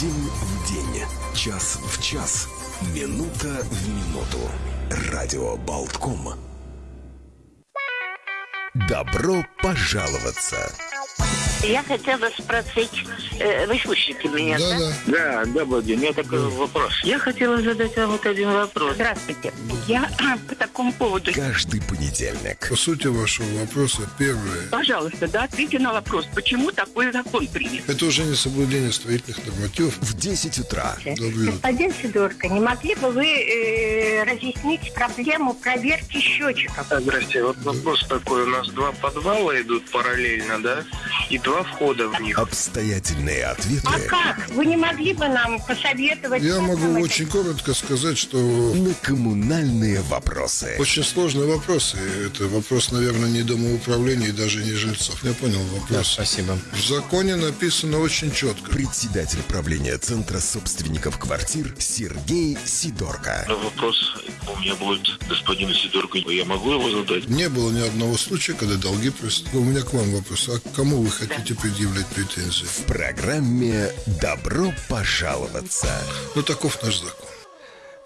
День в день, час в час, минута в минуту. Радио Болтком. Добро пожаловаться! Я хотела спросить, э, вы слышите меня, да? Да, Да, добрый день. У меня такой вопрос. Я хотела задать вам вот один вопрос. Здравствуйте. Я по такому поводу. Каждый понедельник. По сути вашего вопроса, первое, Пожалуйста, да, ответьте на вопрос, почему такой закон принят? это уже не соблюдение строительных нормативов. В 10 утра. Утро. Господин Сидорко, не могли бы вы э, разъяснить проблему проверки счетчиков? Здрасте, вот вопрос такой. У нас два подвала идут параллельно, да? И два входа в них. Обстоятельные ответы А как? Вы не могли бы нам посоветовать? Я могу это очень коротко сказать, что на коммунальные вопросы. очень сложный вопрос. И это вопрос, наверное, не домоуправления и даже не жильцов. Я понял вопрос. Спасибо. В законе написано очень четко. Председатель правления Центра собственников квартир Сергей Сидорко. Вопрос у меня будет господину Сидорку. Я могу его задать? Не было ни одного случая, когда долги просят. У меня к вам вопрос. А к кому вы хотите предъявлять претензии? В программе «Добро пожаловаться». Ну, таков наш закон.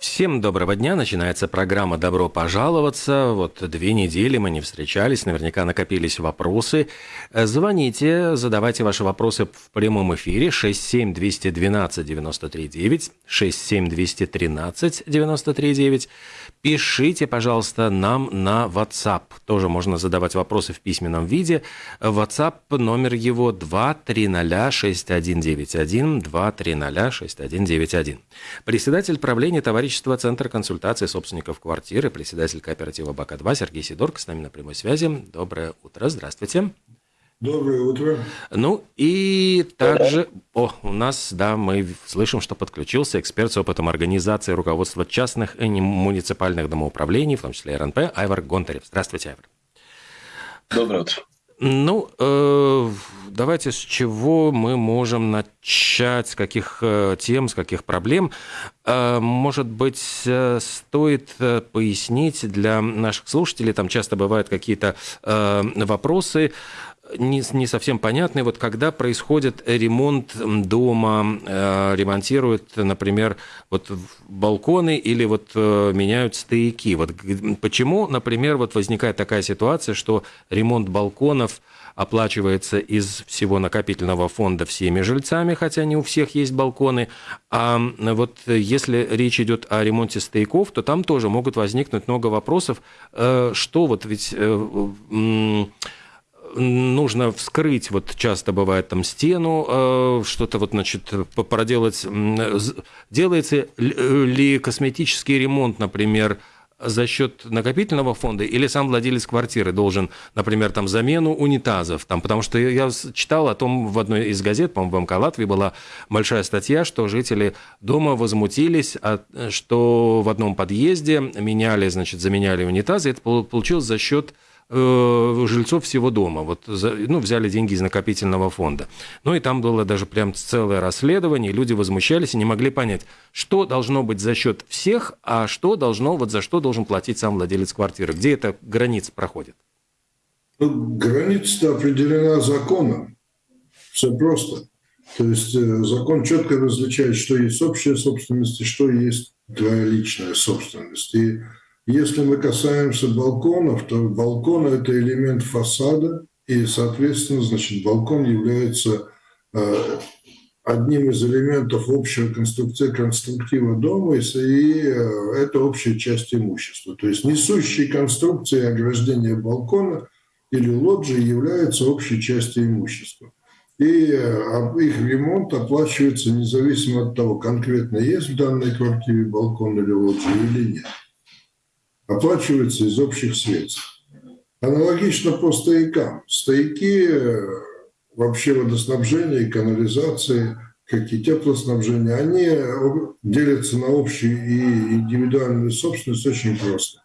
Всем доброго дня. Начинается программа «Добро пожаловаться». Вот две недели мы не встречались, наверняка накопились вопросы. Э, Звоните, задавайте ваши вопросы в прямом эфире 67212-93-9, 67213-93-9. Пишите, пожалуйста, нам на WhatsApp. Тоже можно задавать вопросы в письменном виде. WhatsApp, номер его 2306191, 2306191. Председатель правления товарищества Центр консультации собственников квартиры, председатель кооператива БАКа-2 Сергей Сидорко с нами на прямой связи. Доброе утро, здравствуйте. Доброе утро. Ну и также, о, у нас, да, мы слышим, что подключился эксперт с опытом организации руководства частных и муниципальных домоуправлений, в том числе РНП, Айвар Гонтарев. Здравствуйте, Айвар. Доброе утро. Ну, э, давайте с чего мы можем начать, с каких э, тем, с каких проблем. Э, может быть, э, стоит э, пояснить для наших слушателей, там часто бывают какие-то э, вопросы, не, не совсем понятные. Вот когда происходит ремонт дома, э, ремонтируют, например, вот балконы или вот э, меняют стояки. Вот почему, например, вот возникает такая ситуация, что ремонт балконов оплачивается из всего накопительного фонда всеми жильцами, хотя не у всех есть балконы. А вот если речь идет о ремонте стояков, то там тоже могут возникнуть много вопросов, э, что вот ведь э, м, нужно вскрыть, вот часто бывает там стену, э, что-то вот, значит, проделать. Делается ли- косметический ремонт, например, за счет накопительного фонда или сам владелец квартиры должен, например, там замену унитазов, там, потому что я читал о том в одной из газет, по-моему, в МК Латвии была большая статья, что жители дома возмутились, что в одном подъезде меняли, значит, заменяли унитазы, это пол- получилось за счет жильцов всего дома. Вот, ну, взяли деньги из накопительного фонда. Ну, и там было даже прям целое расследование, люди возмущались и не могли понять, что должно быть за счет всех, а что должно, вот за что должен платить сам владелец квартиры. Где эта граница проходит? Ну, граница определена законом. Все просто. То есть э, закон четко различает, что есть общая собственность и что есть твоя личная собственность. И если мы касаемся балконов, то балкон – это элемент фасада, и, соответственно, значит, балкон является э, одним из элементов общего конструкции, конструктива дома, и, э, это общая часть имущества. То есть несущие конструкции ограждения балкона или лоджии являются общей частью имущества. И э, их ремонт оплачивается независимо от того, конкретно есть в данной квартире балкон или лоджия или нет. Оплачивается из общих средств. Аналогично по стоякам. Стояки, э, вообще водоснабжение и канализации, как и теплоснабжение, они э, делятся на общую и индивидуальную собственность очень просто.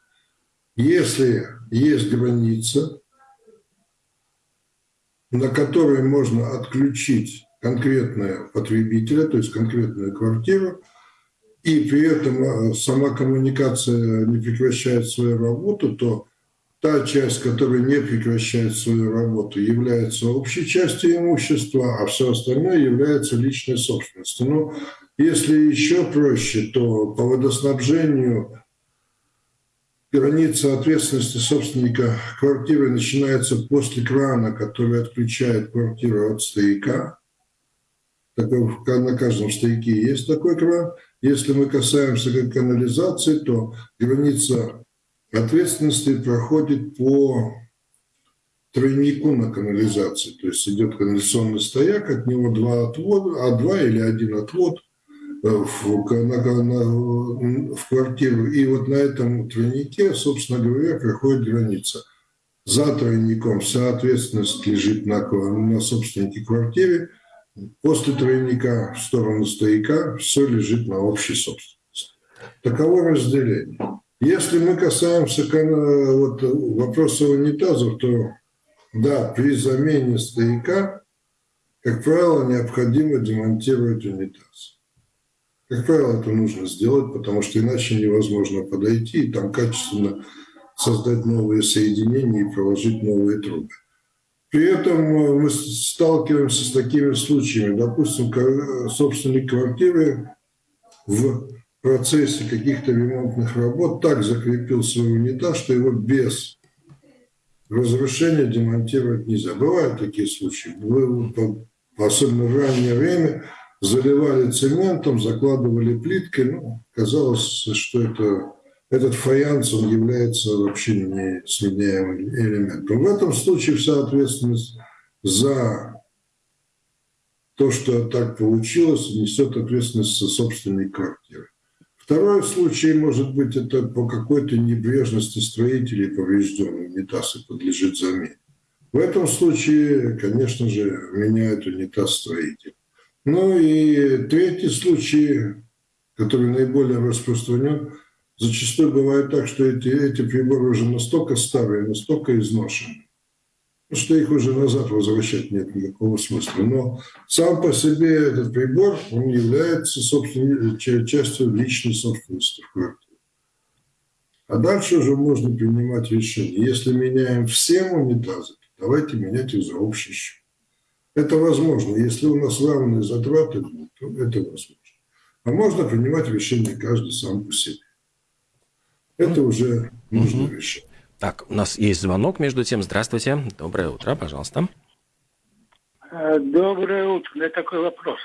Если есть граница, на которой можно отключить конкретного потребителя, то есть конкретную квартиру, и при этом э, сама коммуникация не прекращает свою работу, то та часть, которая не прекращает свою работу, является общей частью имущества, а все остальное является личной собственностью. Но если еще проще, то по водоснабжению граница ответственности собственника квартиры начинается после крана, который отключает квартиру от стояка. Такой, на каждом стояке есть такой кран. Если мы касаемся канализации, то граница ответственности проходит по тройнику на канализации. То есть идет канализационный стояк, от него два отвода, а два или один отвод э, в, на, на, в квартиру. И вот на этом тройнике, собственно говоря, проходит граница. За тройником вся ответственность лежит на, на собственнике квартиры. После тройника в сторону стояка все лежит на общей собственности. Таково разделение. Если мы касаемся вот, вопроса унитазов, то да, при замене стояка, как правило, необходимо демонтировать унитаз. Как правило, это нужно сделать, потому что иначе невозможно подойти и там качественно создать новые соединения и проложить новые трубы. При этом мы сталкиваемся с такими случаями. Допустим, собственник квартиры в процессе каких-то ремонтных работ так закрепил свой унитаз, что его без разрушения демонтировать нельзя. Бывают такие случаи. Особенно в раннее время, заливали цементом, закладывали плиткой. Ну, казалось, что это, этот фаянс он является вообще не сменяемым элементом. В этом случае вся ответственность за то, что так получилось, несет ответственность со собственной квартиры. Второй случай, может быть, это по какой-то небрежности строителей поврежденный унитаз и подлежит замене. В этом случае, конечно же, меняют унитаз строитель. Ну и третий случай, который наиболее распространен, зачастую бывает так, что эти, эти приборы уже настолько старые, настолько изношены, что их уже назад возвращать нет никакого смысла. Но сам по себе этот прибор, он является частью личной собственности в квартире. А дальше уже можно принимать решение. Если меняем все унитазы, то давайте менять их за общий счет. Это возможно. Если у нас равные затраты, то это возможно. А можно принимать решение каждый сам по себе. Это уже нужно решать. Так, у нас есть звонок между тем. Здравствуйте. Доброе утро, пожалуйста. Э, доброе утро. У меня такой вопрос.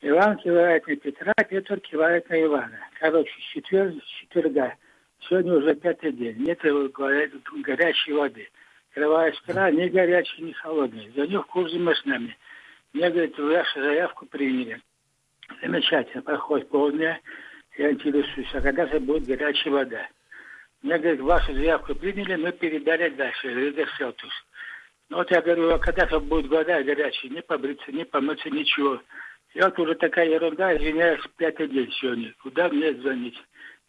Иван кивает на Петра, Петр кивает на Ивана. Короче, четверг, четверга. Сегодня уже пятый день. Нет, говорят, горячей воды. Открываешь кран, ни горячий, ни холодный. За них курсом с нами. Мне, говорит, вашу заявку приняли. Замечательно. Проходит полдня. Я интересуюсь, а когда же будет горячая вода? Мне говорит, вашу заявку приняли, мы передали дальше, Ридер Селтус. Ну вот я говорю, а когда же будет вода горячая, не побриться, не помыться, ничего. И вот уже такая ерунда, извиняюсь, пятый день сегодня. Куда мне звонить?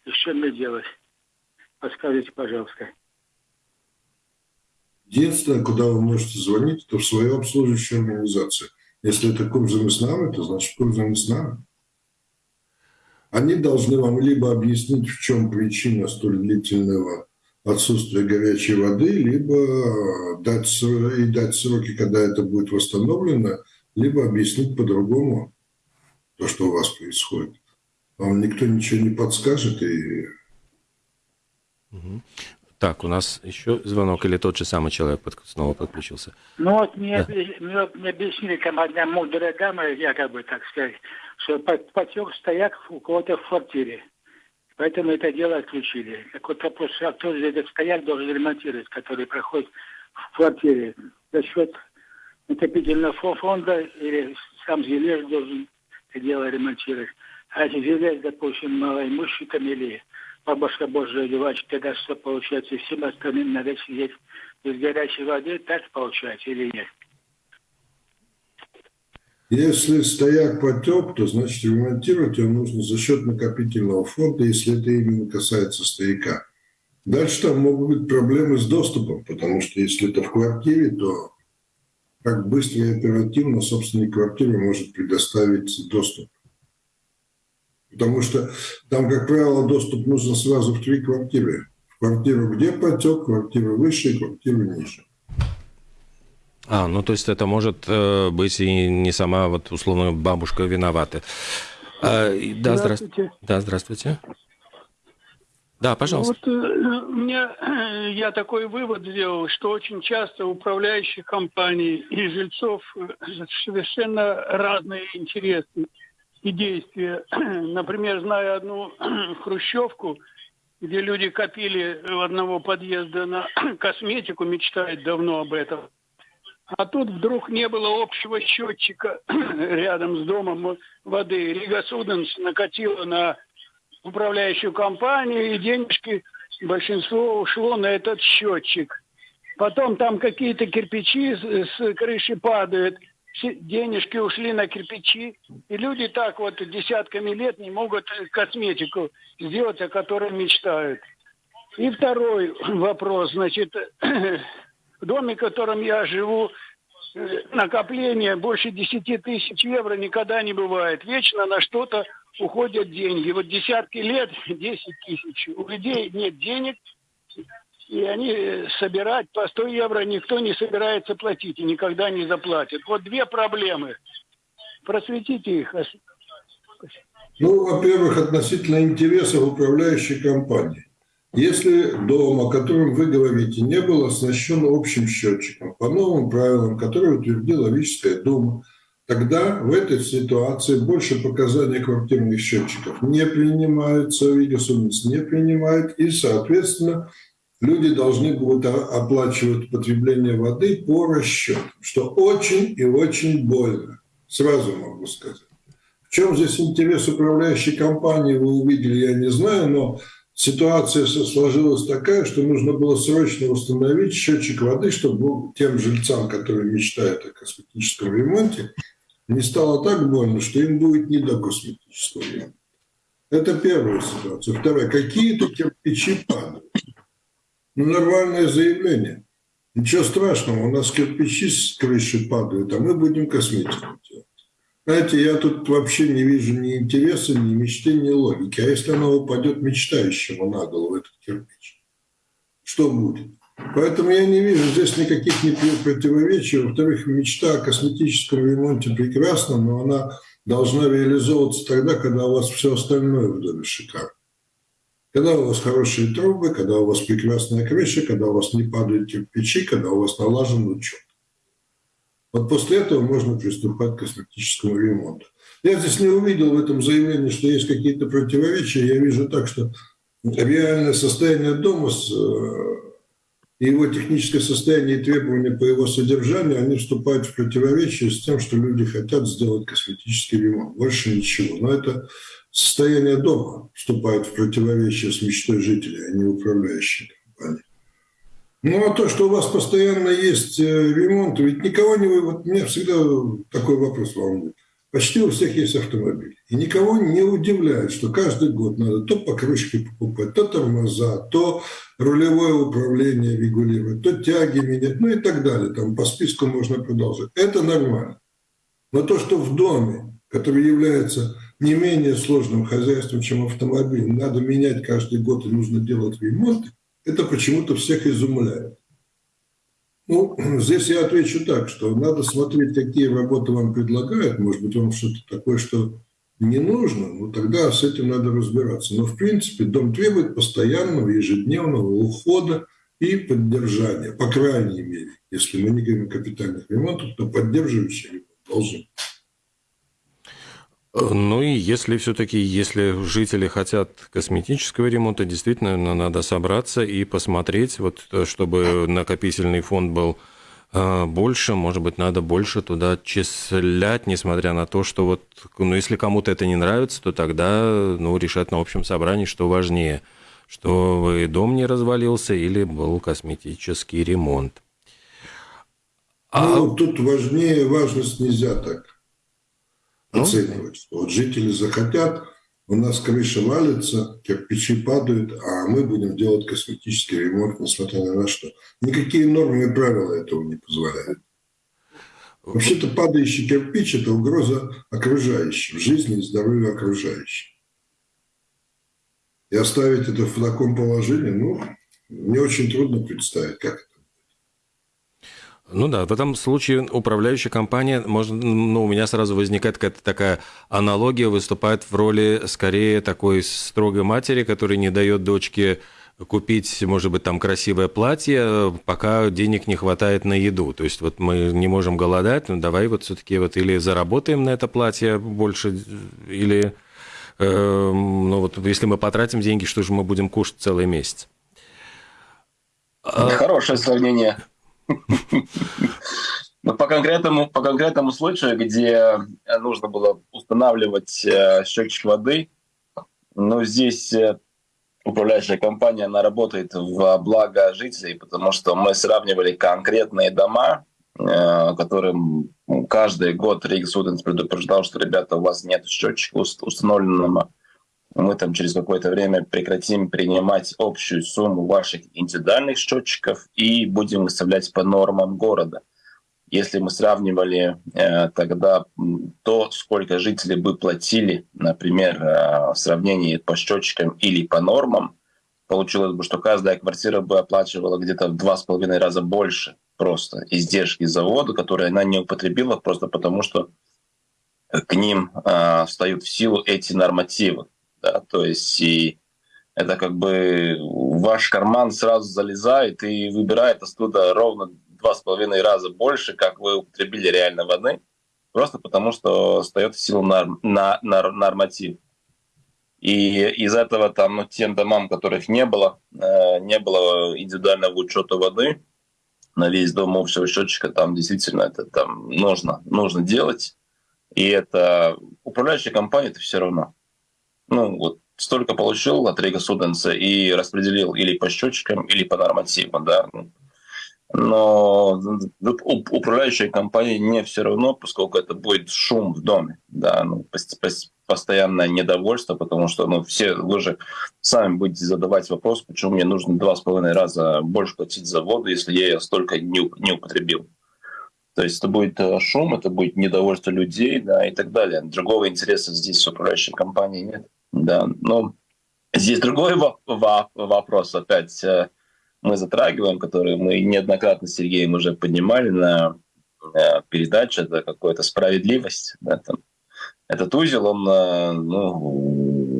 И что мне делать? Подскажите, пожалуйста. Единственное, куда вы можете звонить, это в свою обслуживающую организацию. Если это Курзам Ислам, это значит Курзам Ислам они должны вам либо объяснить, в чем причина столь длительного отсутствия горячей воды, либо дать, и дать сроки, когда это будет восстановлено, либо объяснить по-другому то, что у вас происходит. Вам никто ничего не подскажет и так, у нас еще звонок или тот же самый человек снова подключился? Ну вот мне, да. мне, мне объяснили там одна мудрая дама, якобы, так сказать, что потек стояк у кого-то в квартире. Поэтому это дело отключили. Так вот вопрос, а кто же этот стояк должен ремонтировать, который проходит в квартире? За счет накопительного фонда или сам жилец должен это дело ремонтировать? А если жилец, допустим, малоимущий там или бабушка Божия одевать, тогда что получается? Всем остальным надо сидеть без горячей воды, так получается или нет? Если стояк потек, то значит ремонтировать его нужно за счет накопительного фонда, если это именно касается стояка. Дальше там могут быть проблемы с доступом, потому что если это в квартире, то как быстро и оперативно собственник квартиры может предоставить доступ. Потому что там, как правило, доступ нужно сразу в три квартиры. В Квартиру где потек, квартиру выше, квартиру ниже. А, ну то есть это может э, быть и не сама вот условно бабушка виновата. А, да, здравствуйте. Да, здравствуйте. Да, пожалуйста. Ну, вот э, у меня я такой вывод сделал, что очень часто управляющих компаний и жильцов э, совершенно разные интересы и действия. Например, знаю одну хрущевку, где люди копили одного подъезда на косметику, мечтают давно об этом. А тут вдруг не было общего счетчика рядом с домом воды. Рига Суденс накатила на управляющую компанию, и денежки большинство ушло на этот счетчик. Потом там какие-то кирпичи с, крыши падают, денежки ушли на кирпичи, и люди так вот десятками лет не могут косметику сделать, о которой мечтают. И второй вопрос, значит, в доме, в котором я живу, э, накопление больше 10 тысяч евро никогда не бывает. Вечно на что-то уходят деньги. Вот десятки лет 10 тысяч. У людей нет денег, и они э, собирать по 100 евро никто не собирается платить и никогда не заплатит. Вот две проблемы. Просветите их. Ну, во-первых, относительно интересов управляющей компании. Если дом, о котором вы говорите, не был оснащен общим счетчиком по новым правилам, которые утвердила Логическая дума, тогда в этой ситуации больше показаний квартирных счетчиков не принимаются, Вигасумец не принимает, и, соответственно, люди должны будут оплачивать потребление воды по расчету, что очень и очень больно, сразу могу сказать. В чем здесь интерес управляющей компании, вы увидели, я не знаю, но ситуация сложилась такая, что нужно было срочно установить счетчик воды, чтобы тем жильцам, которые мечтают о косметическом ремонте, не стало так больно, что им будет не до косметического ремонта. Это первая ситуация. Вторая. Какие-то кирпичи падают. Ну, нормальное заявление. Ничего страшного, у нас кирпичи с крыши падают, а мы будем косметику делать. Знаете, я тут вообще не вижу ни интереса, ни мечты, ни логики. А если она упадет мечтающему на голову, этот кирпич, что будет? Поэтому я не вижу здесь никаких ни противоречий. Во-вторых, мечта о косметическом ремонте прекрасна, но она должна реализовываться тогда, когда у вас все остальное в доме шикарно. Когда у вас хорошие трубы, когда у вас прекрасная крыша, когда у вас не падают кирпичи, когда у вас налажен учет. Вот после этого можно приступать к косметическому ремонту. Я здесь не увидел в этом заявлении, что есть какие-то противоречия. Я вижу так, что реальное состояние дома с э, его техническое состояние и требования по его содержанию, они вступают в противоречие с тем, что люди хотят сделать косметический ремонт. Больше ничего. Но это состояние дома вступает в противоречие с мечтой жителей, а не управляющей компании. Ну, а то, что у вас постоянно есть э, ремонт, ведь никого не... Вот меня всегда такой вопрос волнует. Почти у всех есть автомобиль. И никого не удивляет, что каждый год надо то покрышки покупать, то тормоза, то рулевое управление регулировать, то тяги менять, ну и так далее. Там по списку можно продолжать. Это нормально. Но то, что в доме, который является не менее сложным хозяйством, чем автомобиль, надо менять каждый год и нужно делать ремонт, это почему-то всех изумляет. Ну, здесь я отвечу так, что надо смотреть, какие работы вам предлагают. Может быть, вам что-то такое, что не нужно, ну тогда с этим надо разбираться. Но, в принципе, дом требует постоянного ежедневного ухода и поддержания, по крайней мере. Если мы не говорим о капитальных ремонтах, то поддерживающий ремонт должен ну и если все-таки, если жители хотят косметического ремонта, действительно надо собраться и посмотреть, вот, чтобы накопительный фонд был а, больше, может быть, надо больше туда числять, несмотря на то, что вот, ну, если кому-то это не нравится, то тогда, ну, решать на общем собрании, что важнее, что дом не развалился или был косметический ремонт. Ну, а... тут важнее, важность нельзя так ну, оценивать, что вот жители захотят, у нас крыша валится, кирпичи падают, а мы будем делать косметический ремонт, несмотря на что. Никакие нормы и правила этого не позволяют. Вообще-то падающий кирпич – это угроза окружающим, жизни и здоровью окружающих. И оставить это в таком положении, ну, Мне очень трудно представить, как. Ну да, в этом случае управляющая компания, может, ну, у меня сразу возникает какая-то такая аналогия, выступает в роли скорее такой строгой матери, которая не дает дочке купить, может быть, там красивое платье, пока денег не хватает на еду. То есть вот мы не можем голодать, ну давай вот все-таки вот или заработаем на это платье больше, или э, ну вот если мы потратим деньги, что же мы будем кушать целый месяц? А Хорошее сравнение. Но по конкретному, по конкретному случаю, где нужно было устанавливать э, счетчик воды, ну, здесь э, управляющая компания, она работает в благо жителей, потому что мы сравнивали конкретные дома, э, которым каждый год Рейк Суденс предупреждал, что, ребята, у вас нет счетчика установленного, мы там через какое-то время прекратим принимать общую сумму ваших индивидуальных счетчиков и будем выставлять по нормам города. Если мы сравнивали э, тогда то, сколько жители бы платили, например, э, в сравнении по счетчикам или по нормам, получилось бы, что каждая квартира бы оплачивала где-то в два с половиной раза больше просто издержки завода, которые она не употребила просто потому, что к ним э, встают в силу эти нормативы. Да? То есть и это как бы ваш карман сразу залезает и выбирает оттуда ровно два с половиной раза больше, как вы употребили реально воды, просто потому что встает в силу на, на, норматив. И из этого там, ну, тем домам, которых не было, э, не было индивидуального учета воды на весь дом общего счетчика, там действительно это там нужно, нужно делать. И это управляющая компания, это все равно. Ну, вот столько получил от Рига Суденса и распределил или по счетчикам, или по нормативам, да. Но управляющей компании не все равно, поскольку это будет шум в доме, да, ну, постоянное недовольство, потому что ну, все вы же сами будете задавать вопрос, почему мне нужно два с половиной раза больше платить за воду, если я ее столько не, не употребил. То есть это будет э, шум, это будет недовольство людей, да, и так далее. Другого интереса здесь с управляющей компанией нет. Да, но здесь другой вопрос опять э, мы затрагиваем, которые мы неоднократно с Сергеем уже поднимали на э, передаче, это какая-то справедливость. Да, там. Этот узел, он э, ну,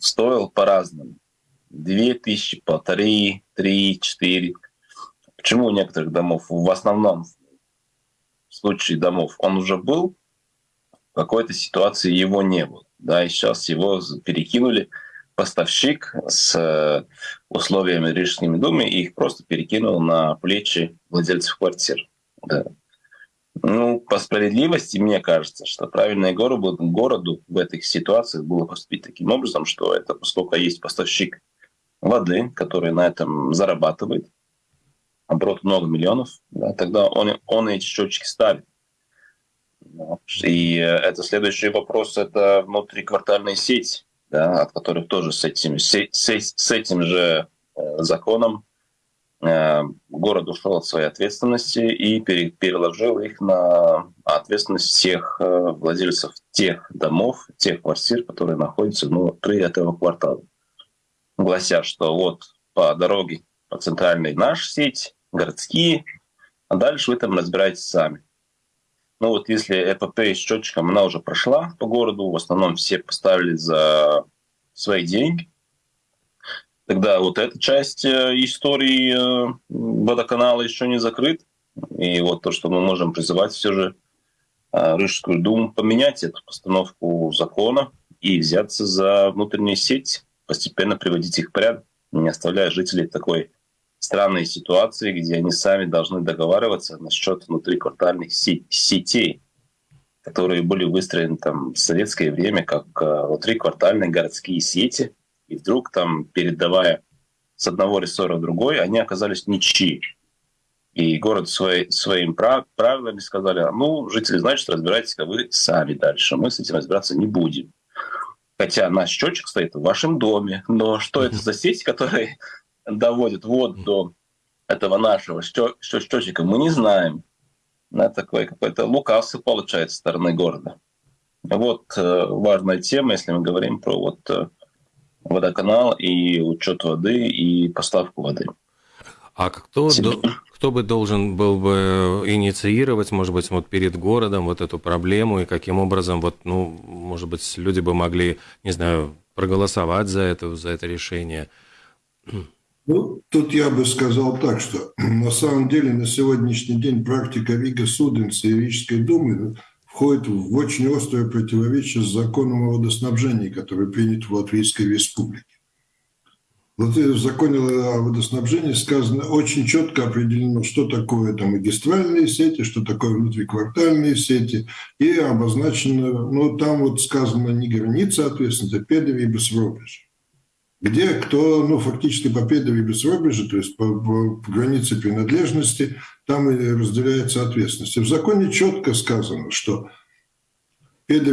стоил по-разному. Две тысячи, полторы, три, четыре. Почему у некоторых домов, в основном в случае домов, он уже был, в какой-то ситуации его не было. Да, и сейчас его перекинули – поставщик с э, условиями Рижскими Думе и их просто перекинул на плечи владельцев квартир. Да. Ну, по справедливости, мне кажется, что правильное городу, городу в этих ситуациях было поступить таким образом, что это, поскольку есть поставщик воды, который на этом зарабатывает, оборот много миллионов, да, тогда он, он эти счетчики ставит. И э, это следующий вопрос, это внутриквартальная сеть да, от которых тоже с этим, с, с этим же э, законом э, город ушел от своей ответственности и пере, переложил их на ответственность всех владельцев тех домов, тех квартир, которые находятся внутри этого квартала. Глася, что вот по дороге, по центральной наша сеть, городские, а дальше вы там разбираетесь сами. Ну вот если ЭПП с счетчиком, она уже прошла по городу, в основном все поставили за свои деньги. Тогда вот эта часть э, истории э, водоканала еще не закрыт. И вот то, что мы можем призывать все же э, Рижскую думу поменять эту постановку закона и взяться за внутреннюю сеть, постепенно приводить их в порядок, не оставляя жителей такой странные ситуации, где они сами должны договариваться насчет внутриквартальных сетей, которые были выстроены там в советское время как э, внутриквартальные городские сети, и вдруг там, передавая с одного рессора в другой, они оказались ничьи. И город свои, своим прав, правилами сказали, ну, жители, значит, разбирайтесь-ка вы сами дальше, мы с этим разбираться не будем. Хотя наш счетчик стоит в вашем доме, но что это за сеть, которая доводит вот до этого нашего счетчика, мы не знаем. Это такой какой-то лукавство получается со стороны города. Вот э, важная тема, если мы говорим про вот э, водоканал, и учет воды, и поставку воды. А кто, до, кто бы должен был бы инициировать, может быть, вот перед городом вот эту проблему, и каким образом, вот, ну, может быть, люди бы могли, не знаю, проголосовать за это, за это решение? Ну, тут я бы сказал так, что на самом деле на сегодняшний день практика Рига Суденца и Рижской думы входит в очень острое противоречие с законом о водоснабжении, который принят в Латвийской республике. Вот в законе о водоснабжении сказано, очень четко определено, что такое там магистральные сети, что такое внутриквартальные сети, и обозначено, ну, там вот сказано не граница ответственности, а педови и. Где кто, ну, фактически по бессробежи, то есть по, по, по границе принадлежности, там и разделяется ответственность. И в законе четко сказано, что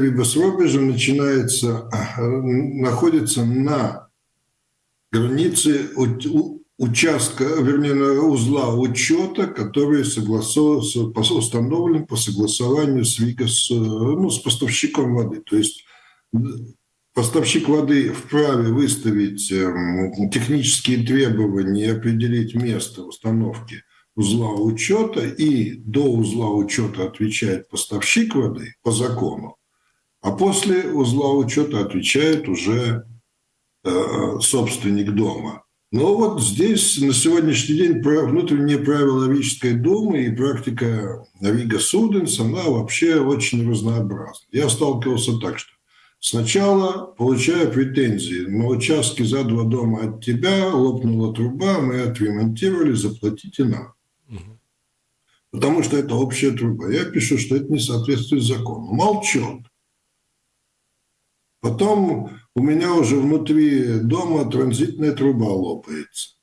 бессробежи начинается, находится на границы участка, вернее, узла учета, который установлен по согласованию с, с, ну, с поставщиком воды. То есть поставщик воды вправе выставить эм, технические требования и определить место установки узла учета, и до узла учета отвечает поставщик воды по закону, а после узла учета отвечает уже Э, собственник дома. Но вот здесь на сегодняшний день внутренние правила Рижской думы и практика Рига Суденс, она вообще очень разнообразна. Я сталкивался так, что сначала получаю претензии на участке за два дома от тебя, лопнула труба, мы отремонтировали, заплатите нам. Потому что это общая труба. Я пишу, что это не соответствует закону. Молчат. Потом у меня уже внутри дома транзитная труба лопается,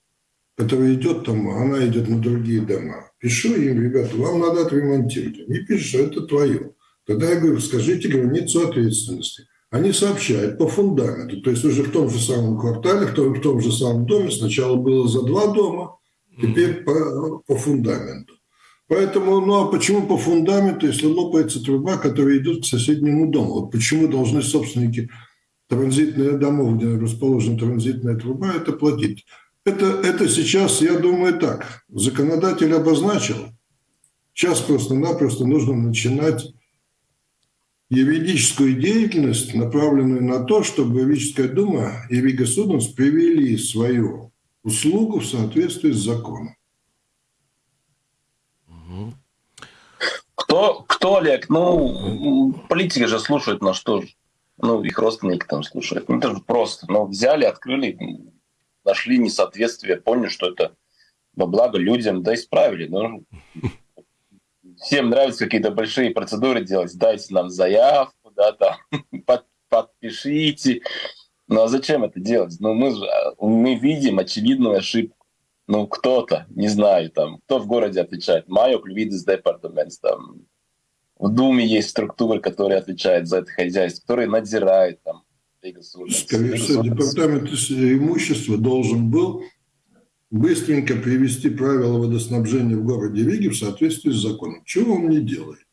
которая идет там, она идет на другие дома. Пишу им, ребята, вам надо отремонтировать. Они пишут, что это твое. Тогда я говорю, скажите границу ответственности. Они сообщают по фундаменту. То есть уже в том же самом квартале, в том, в том же самом доме сначала было за два дома, теперь по, по фундаменту. Поэтому, ну а почему по фундаменту, если лопается труба, которая идет к соседнему дому? Вот почему должны собственники транзитных домов, где расположена транзитная труба, это платить? Это, это сейчас, я думаю, так. Законодатель обозначил. Сейчас просто-напросто нужно начинать юридическую деятельность, направленную на то, чтобы Юридическая дума и Рига Суденс привели свою услугу в соответствии с законом. Кто, кто, Олег? Ну, политики же слушают на что же. Ну, их родственники там слушают. Ну, это же просто. Ну, взяли, открыли, нашли несоответствие, поняли, что это во благо людям, да, исправили. Ну, всем нравится какие-то большие процедуры делать. Дайте нам заявку, да, там, под, подпишите. Ну, а зачем это делать? Ну, мы, мы видим очевидную ошибку ну, кто-то, не знаю, там, кто в городе отвечает, Майо Клювидис Департамент, там, в Думе есть структуры, которые отвечают за это хозяйство, которые надзирают там. Всего, департамент имущества должен был быстренько привести правила водоснабжения в городе Риге в соответствии с законом. Чего он не делает?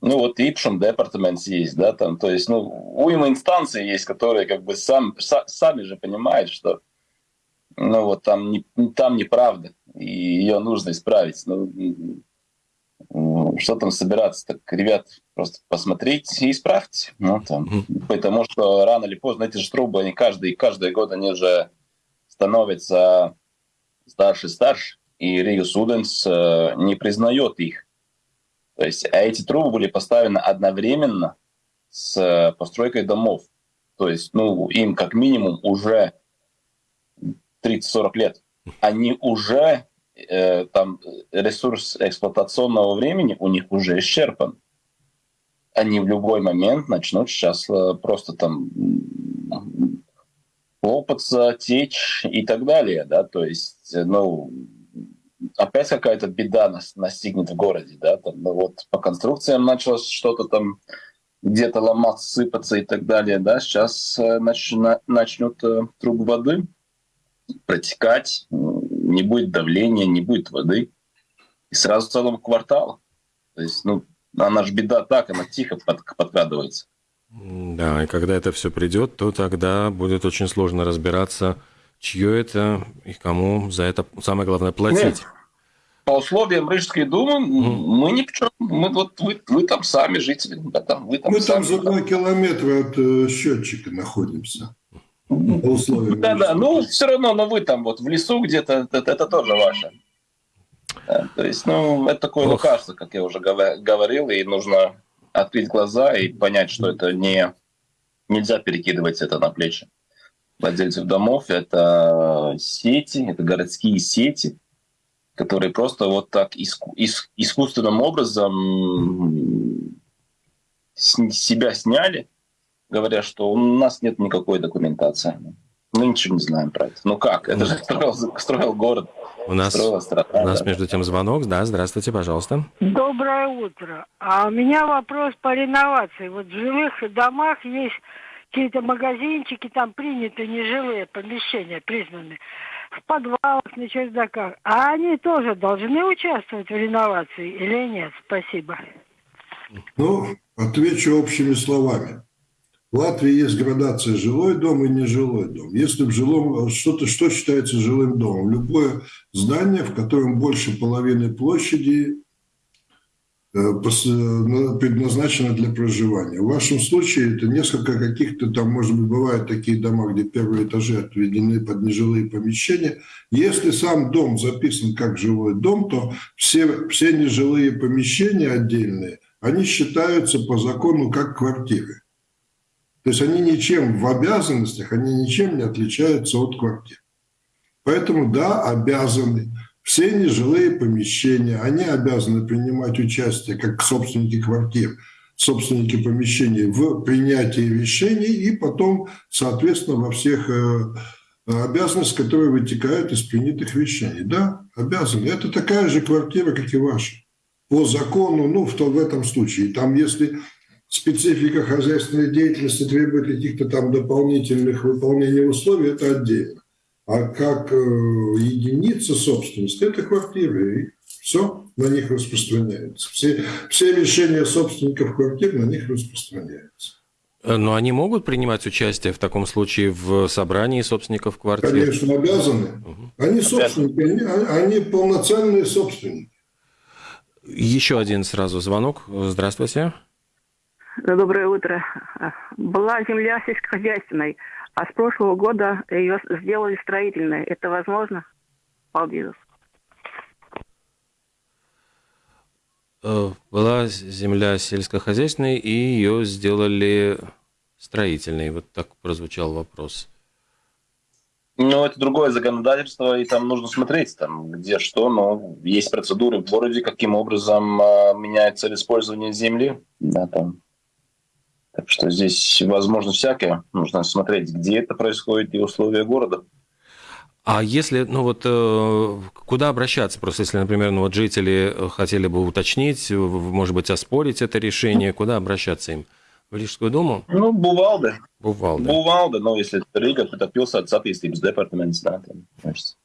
Ну вот Ипшем департамент есть, да, там, то есть, ну, уйма инстанций есть, которые как бы сам, са, сами же понимают, что ну вот там, не, там неправда, и ее нужно исправить. Ну, что там собираться? Так, ребят, просто посмотрите и исправьте. Ну, там, потому что рано или поздно эти же трубы, они каждый, каждый год они же становятся старше и старше, и Рио Суденс э, не признает их. То есть, а эти трубы были поставлены одновременно с э, постройкой домов. То есть, ну, им как минимум уже 30-40 лет, они уже э, там ресурс эксплуатационного времени у них уже исчерпан. Они в любой момент начнут сейчас э, просто там лопаться, течь и так далее, да, то есть, э, ну, опять какая-то беда нас настигнет в городе, да, там, ну, вот по конструкциям началось что-то там где-то ломаться, сыпаться и так далее, да, сейчас э, нач, на, начнут э, трубы воды протекать, не будет давления, не будет воды. И сразу целого квартала. То есть, ну, она же беда так, она тихо под, подкрадывается. Да, и когда это все придет, то тогда будет очень сложно разбираться, чье это и кому за это самое главное платить. Нет. По условиям Рижской думы mm. мы ни в чем. Мы вот вы, вы там сами жители, да, там вы там. Мы сами, там за два километра от э, счетчика находимся. По условиям. Да, да. Ну все равно, но вы там вот в лесу где-то, это, это тоже ваше. Да, то есть, ну, это такое лекарство, как я уже говорил, и нужно открыть глаза и понять, что это не нельзя перекидывать это на плечи владельцев домов. Это сети, это городские сети, которые просто вот так иску, ис, искусственным образом себя сняли, говоря, что у нас нет никакой документации. Мы ничего не знаем про это. Ну как? Это же строил, строил город. У нас, страна, у нас да. между тем звонок. Да, здравствуйте, пожалуйста. Доброе утро. А у меня вопрос по реновации. Вот в жилых домах есть какие-то магазинчики, там приняты нежилые помещения, признаны в подвалах, на чердаках. А они тоже должны участвовать в реновации или нет? Спасибо. Ну, отвечу общими словами. В Латвии есть градация жилой дом и нежилой дом. Если в жилом что-то, что считается жилым домом? Любое здание, в котором больше половины площади э, предназначено для проживания. В вашем случае это несколько каких-то там, может быть, бывают такие дома, где первые этажи отведены под нежилые помещения. Если сам дом записан как жилой дом, то все, все нежилые помещения отдельные, они считаются по закону как квартиры. То есть они ничем в обязанностях, они ничем не отличаются от квартир. Поэтому, да, обязаны. Все нежилые помещения, они обязаны принимать участие, как собственники квартир, собственники помещений, в принятии решений и потом, соответственно, во всех э, обязанностях, которые вытекают из принятых решений. Да, обязаны. Это такая же квартира, как и ваша. По закону, ну, в, то, в этом случае. Там, если специфика хозяйственной деятельности требует каких-то там дополнительных выполнений условий, это отдельно. А как э, единица собственности – это квартиры, и все на них распространяется. Все, все решения собственников квартир на них распространяются. Но они могут принимать участие в таком случае в собрании собственников квартир? Конечно, обязаны. Угу. Они собственники, они, они полноценные собственники. Еще один сразу звонок. Здравствуйте. Доброе утро. Была земля сельскохозяйственной, а с прошлого года ее сделали строительной. Это возможно? Paldies. Э, была земля сельскохозяйственной, и ее сделали строительной. Вот так прозвучал вопрос. Ну, это другое законодательство, и там нужно смотреть, там, где что, но есть процедуры в городе, каким образом э, меняется использование земли. Да, там так что здесь возможно всякое. Нужно смотреть, где это происходит и условия города. А если, ну вот, э, куда обращаться? Просто если, например, ну вот жители хотели бы уточнить, может быть, оспорить это решение, куда обращаться им? В Рижскую думу? Ну, Бувалда. Бувалда. Бувалда, но если Рига, пилсētas attīstības departaments, да, там, значит.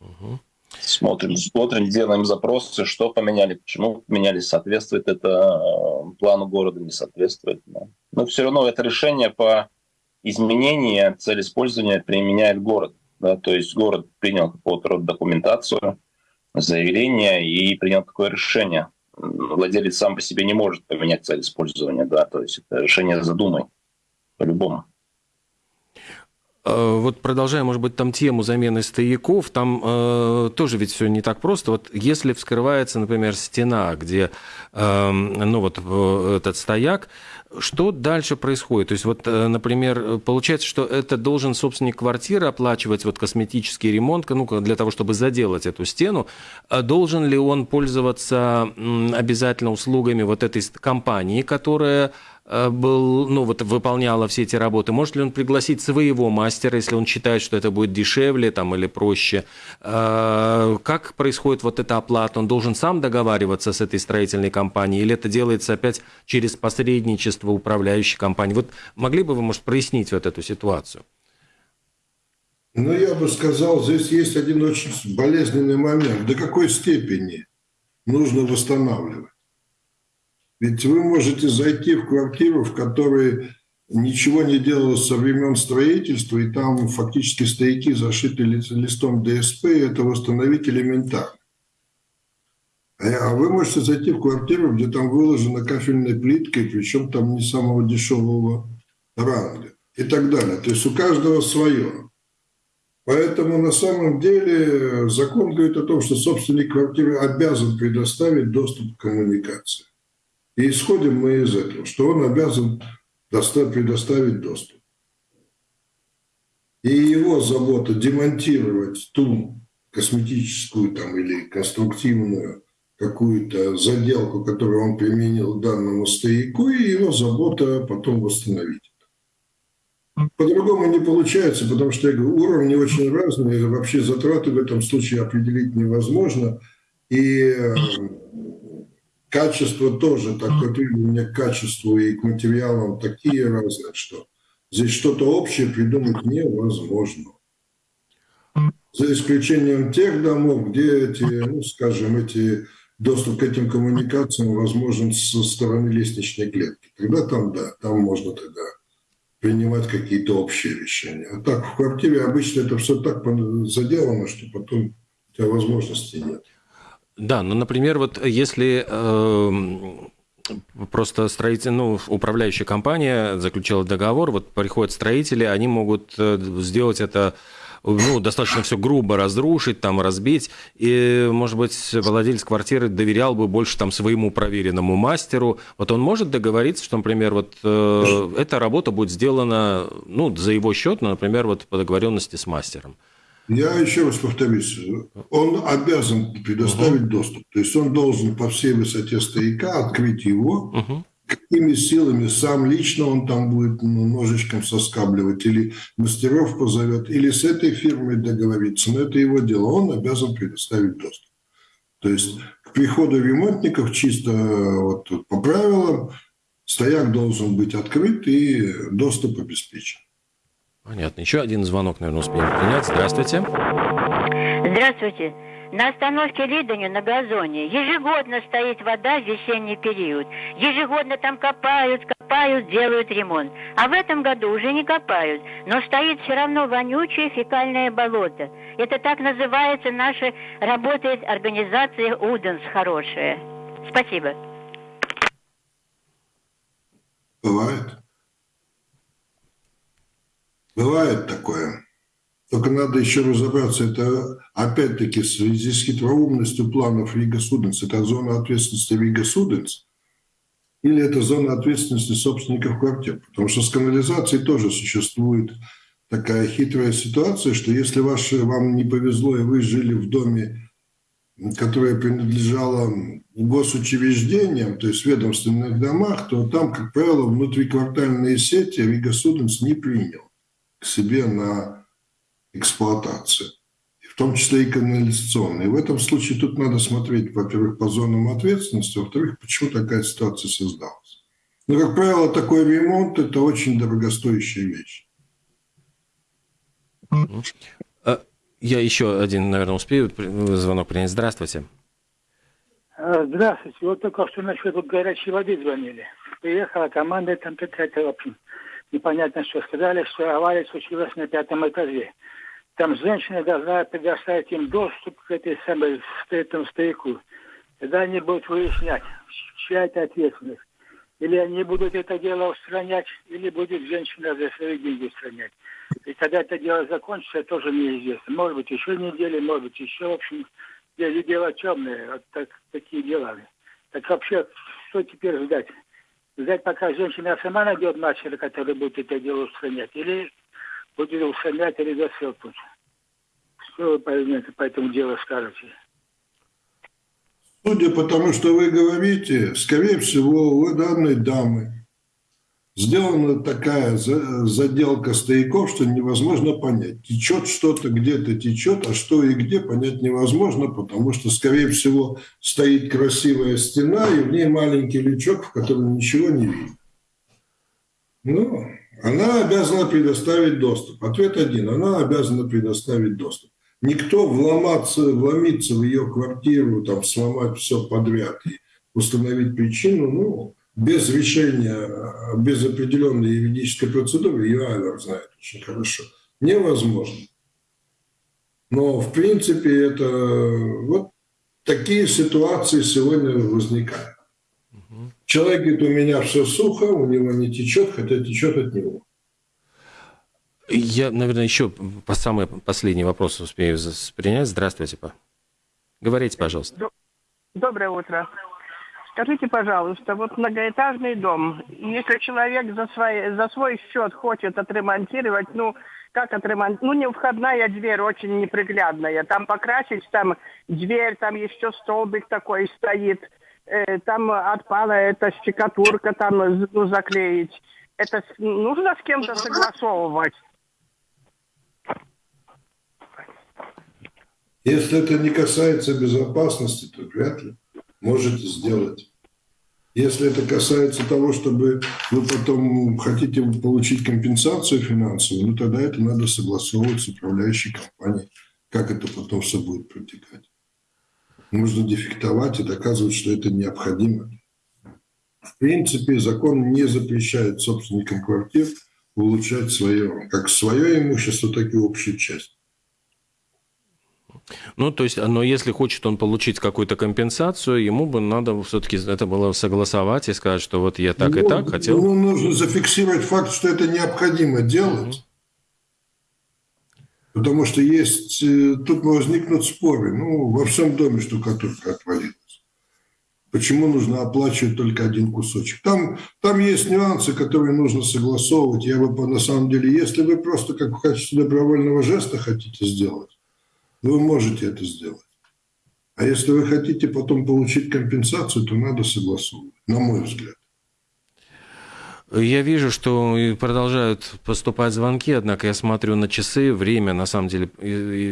Угу. Смотрим, смотрим, делаем запросы, что поменяли, почему поменяли, соответствует это э, плану города, не соответствует. Да. Но все равно это решение по изменению цели использования применяет город. Да, то есть город принял какого-то рода документацию, заявление и принял такое решение. Владелец сам по себе не может поменять цель использования, да, то есть это решение задумай по-любому. Э, вот продолжая, может быть, там тему замены стояков, там э, тоже ведь все не так просто. Вот если вскрывается, например, стена, где, э, ну вот этот стояк, что дальше происходит? То есть вот, э, например, получается, что это должен собственник квартиры оплачивать вот косметический ремонт, ну, для того, чтобы заделать эту стену. А должен ли он пользоваться обязательно услугами вот этой компании, которая Э, был, ну, вот, выполняла все эти работы, может ли он пригласить своего мастера, если он считает, что это будет дешевле там, или проще? Э, как происходит вот эта оплата? Он должен сам договариваться с этой строительной компанией или это делается опять через посредничество управляющей компании? Вот могли бы вы, может, прояснить вот эту ситуацию? Ну, я бы сказал, здесь есть один очень болезненный момент. До какой степени нужно восстанавливать? Ведь вы можете зайти в квартиру, в которой ничего не делалось со времен строительства, и там фактически стояки зашиты листом ДСП, и это восстановить элементарно. А, вы можете зайти в квартиру, где там выложена кафельной плиткой, причем там не самого дешевого ранга и так далее. То есть у каждого свое. Поэтому на самом деле закон говорит о том, что собственник квартиры обязан предоставить доступ к коммуникации. И исходим мы из этого, что он обязан предоставить доступ. И его забота демонтировать ту косметическую там, или конструктивную какую-то заделку, которую он применил данному стояку, и его забота потом восстановить. По-другому не получается, потому что я говорю, уровни очень разные, вообще затраты в этом случае определить невозможно. И э, качество тоже, такое требования к качеству и к материалам такие разные, что здесь что-то общее придумать невозможно. За исключением тех домов, где эти, ну, скажем, эти доступ к этим коммуникациям возможен со стороны лестничной клетки. Тогда там, да, там можно тогда принимать какие-то общие решения. А так, в квартире обычно это все так заделано, что потом у тебя возможностей нет. Да, ну, например, вот если э, просто строитель, ну, управляющая компания заключила договор, вот приходят строители, они могут э, сделать это ну, достаточно все грубо разрушить, там, разбить. И, может быть, владелец квартиры доверял бы больше там своему проверенному мастеру. Вот он может договориться, что, например, вот э, эта работа будет сделана, ну, за его счет, ну, например, вот по договоренности с мастером. Я еще раз повторюсь, он обязан предоставить uh доступ. То есть он должен по всей высоте стояка открыть его, uh какими силами сам лично он там будет ну, ножичком соскабливать, или мастеров позовет, или с этой фирмой договориться, но это его дело, он обязан предоставить доступ. То есть к приходу ремонтников чисто вот, по правилам стояк должен быть открыт и доступ обеспечен. Понятно. Еще один звонок, наверное, успеем принять. Здравствуйте. Здравствуйте. На остановке Лидоню на газоне ежегодно стоит вода в весенний период. Ежегодно там копают, копают, делают ремонт. А в этом году уже не копают, но стоит все равно вонючее фекальное болото. Это так называется наша, работает организация УДЕНС хорошая. Спасибо. Бывает. Бывает такое. Только надо еще разобраться, это опять-таки в связи с хитроумностью планов Рига Суденс. Это зона ответственности Рига Суденс или это зона ответственности собственников квартир? Потому что с канализацией тоже существует такая хитрая ситуация, что если ваше, вам не повезло, и вы жили в доме, которое принадлежало госучреждениям, то есть ведомственных домах, то там, как правило, внутриквартальные сети Рига Суденс не принял к себе на эксплуатации, в том числе и канализационные. В этом случае тут надо смотреть, во-первых, по зонам ответственности, во-вторых, почему такая ситуация создалась. Но, как правило, такой ремонт – это очень дорогостоящая вещь. А, я еще один, наверное, успею звонок принять. Здравствуйте. А, здравствуйте. Вот только что насчет вот горячей воды звонили. Приехала команда, там какая-то, в общем, непонятно что. Сказали, что авария случилась на пятом этаже там женщина должна предоставить им доступ к этой самой этому стояку. Тогда они будут выяснять, чья это ответственность. Или они будут это дело устранять, или будет женщина за свои деньги устранять. И когда это дело закончится, тоже неизвестно. Может быть, еще недели, может быть, еще, в общем, дело темное. Вот так, такие дела. Так вообще, что теперь ждать? Ждать, пока женщина сама найдет мастера, который будет это дело устранять, или будет устранять или засыпать. Что вы по, по этому делу скажете? Судя по тому, что вы говорите, скорее всего, у данной дамы сделана такая заделка стояков, что невозможно понять. Течет что-то, где-то течет, а что и где понять невозможно, потому что, скорее всего, стоит красивая стена, и в ней маленький лючок, в котором ничего не видно. Ну, она обязана предоставить доступ. Ответ один. Она обязана предоставить доступ. Никто вломаться, вломиться в ее квартиру, там, сломать все подряд и установить причину, ну, без решения, без определенной юридической процедуры, ее Айвер знает очень хорошо, невозможно. Но, в принципе, это вот такие ситуации сегодня возникают. Человек говорит, у меня все сухо, у него не течет, хотя течет от него. Я, наверное, еще по самый последний вопрос успею принять. Здравствуйте, па. Говорите, пожалуйста. Доброе утро. Скажите, пожалуйста, вот многоэтажный дом, если человек за, свой за свой счет хочет отремонтировать, ну, как отремонтировать? Ну, не входная дверь очень неприглядная. Там покрасить, там дверь, там еще столбик такой стоит. Э, там отпала эта штукатурка, там ну, заклеить. Это нужно с кем-то согласовывать? Если это не касается безопасности, то вряд ли можете сделать. Если это касается того, чтобы вы потом хотите получить компенсацию финансовую, ну тогда это надо согласовывать с управляющей компанией, как это потом все будет протекать. Нужно дефектовать и доказывать, что это необходимо. В принципе, закон не запрещает собственникам квартир улучшать свое, как свое имущество, так и общую часть. Ну, то есть, но если хочет он получить какую-то компенсацию, ему бы надо все-таки это было согласовать и сказать, что вот я так ну, и так хотел. Ну, нужно зафиксировать факт, что это необходимо делать. Потому что есть, э, тут возникнут споры. Ну, во всем доме штукатурка отвалилась. Почему нужно оплачивать только один кусочек? Там, там есть нюансы, которые нужно согласовывать. Я бы, на самом деле, если вы просто как в качестве добровольного жеста хотите сделать, вы можете это сделать. А если вы хотите потом получить компенсацию, то надо согласовывать, на мой взгляд. Я вижу, что продолжают поступать звонки, однако я смотрю на часы, время на самом деле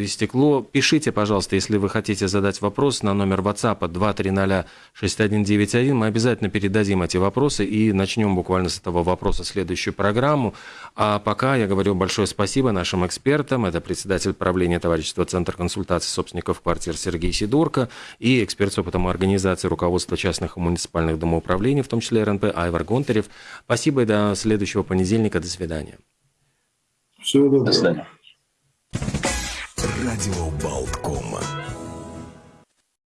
истекло. Пишите, пожалуйста, если вы хотите задать вопрос на номер WhatsApp 2306191. Мы обязательно передадим эти вопросы и начнем буквально с этого вопроса следующую программу. А пока я говорю большое спасибо нашим экспертам. Это председатель правления товарищества Центр консультации собственников квартир Сергей Сидорко и эксперт с опытом организации руководства частных и муниципальных домоуправлений, в том числе РНП Айвар Гонтарев. Спасибо Спасибо и до следующего понедельника. До свидания. Всего доброго. До свидания. Радио Болткома.